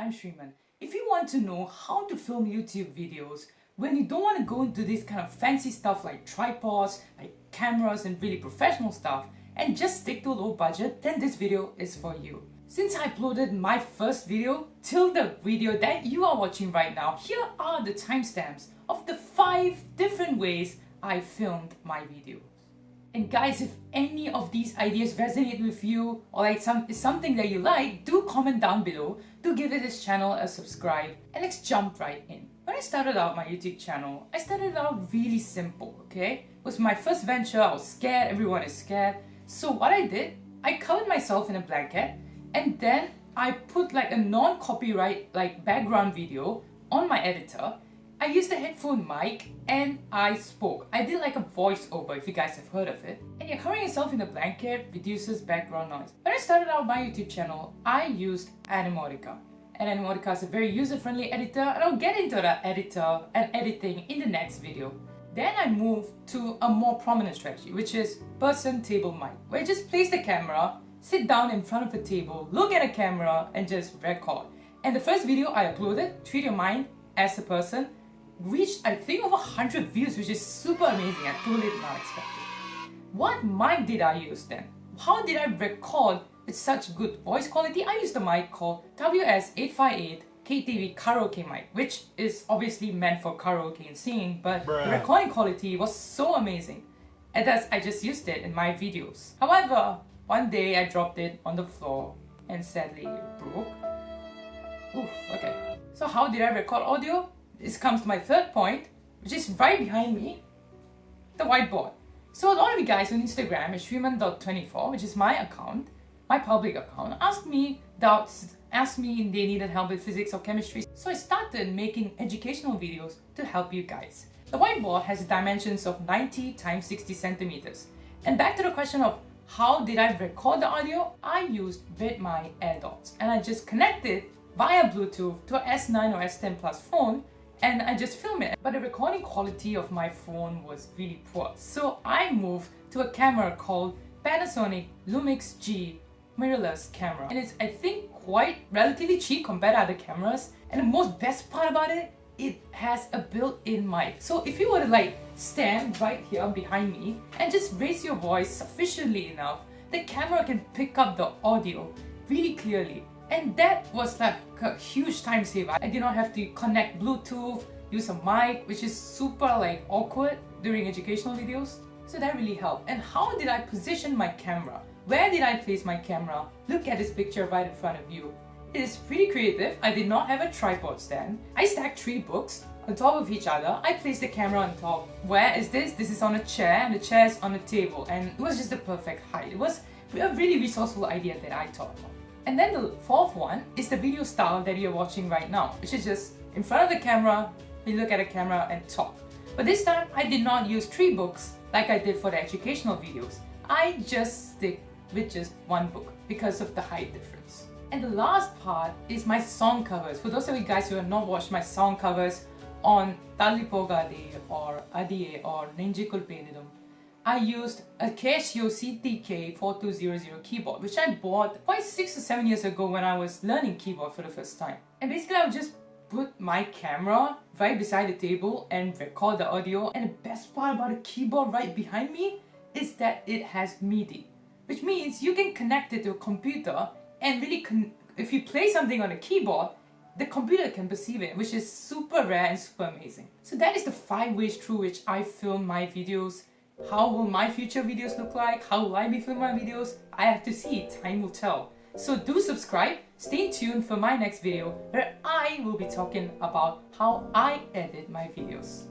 I'm. If you want to know how to film YouTube videos when you don't want to go into this kind of fancy stuff like tripods, like cameras and really professional stuff and just stick to a low budget, then this video is for you. Since I uploaded my first video till the video that you are watching right now, here are the timestamps of the 5 different ways I filmed my videos. And guys, if any of these ideas resonate with you or like some, something that you like, do comment down below, do give this channel a subscribe and let's jump right in. When I started out my YouTube channel, I started out really simple, okay? It was my first venture, I was scared, everyone is scared. So what I did, I covered myself in a blanket and then I put like a non-copyright like background video on my editor I used a headphone mic and I spoke. I did like a voiceover if you guys have heard of it. And yeah, covering yourself in a blanket reduces background noise. When I started out my YouTube channel, I used Animotica. And Animotica is a very user-friendly editor and I'll get into that editor and editing in the next video. Then I moved to a more prominent strategy, which is person table mic, where you just place the camera, sit down in front of the table, look at a camera and just record. And the first video I uploaded, Treat Your Mind as a Person, reached I think over 100 views which is super amazing. I totally did not expect it. What mic did I use then? How did I record with such good voice quality? I used a mic called WS858 KTV karaoke mic which is obviously meant for karaoke and singing but Bruh. the recording quality was so amazing and thus I just used it in my videos. However, one day I dropped it on the floor and sadly it broke. Oof, okay. So how did I record audio? This comes to my third point, which is right behind me, the whiteboard. So a lot of you guys on Instagram at shriman.24, which is my account, my public account, asked me doubts, asked me if they needed help with physics or chemistry. So I started making educational videos to help you guys. The whiteboard has dimensions of 90 times 60 centimeters. And back to the question of how did I record the audio? I used Redmi AirDots and I just connected via Bluetooth to a S9 or S10 Plus phone and I just film it. But the recording quality of my phone was really poor. So I moved to a camera called Panasonic Lumix G mirrorless camera. And it's, I think, quite relatively cheap compared to other cameras. And the most best part about it, it has a built-in mic. So if you were to like stand right here behind me and just raise your voice sufficiently enough, the camera can pick up the audio really clearly and that was like a huge time saver. I did not have to connect Bluetooth, use a mic, which is super like awkward during educational videos. So that really helped. And how did I position my camera? Where did I place my camera? Look at this picture right in front of you. It is pretty creative. I did not have a tripod stand. I stacked three books on top of each other. I placed the camera on top. Where is this? This is on a chair and the chair is on a table and it was just the perfect height. It was a really resourceful idea that I thought of. And then the fourth one is the video style that you're watching right now, which is just in front of the camera, you look at the camera and talk. But this time, I did not use three books like I did for the educational videos. I just stick with just one book because of the height difference. And the last part is my song covers. For those of you guys who have not watched my song covers on Talipogade or Adie or Ninjikul Penidum, I used a Casio CTK4200 keyboard which I bought quite 6 or 7 years ago when I was learning keyboard for the first time. And basically I would just put my camera right beside the table and record the audio and the best part about the keyboard right behind me is that it has MIDI which means you can connect it to a computer and really if you play something on a keyboard the computer can perceive it which is super rare and super amazing. So that is the 5 ways through which I film my videos how will my future videos look like? How will I be filming my videos? I have to see, time will tell. So do subscribe, stay tuned for my next video where I will be talking about how I edit my videos.